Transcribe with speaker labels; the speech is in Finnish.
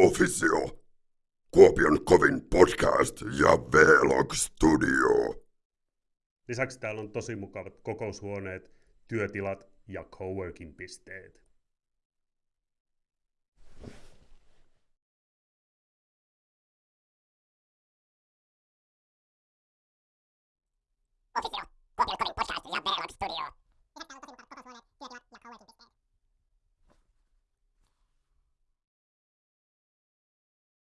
Speaker 1: Officio, Kuopion kovin podcast ja Vlog Studio.
Speaker 2: Lisäksi täällä on tosi mukavat kokoushuoneet, työtilat ja coworking-pisteet.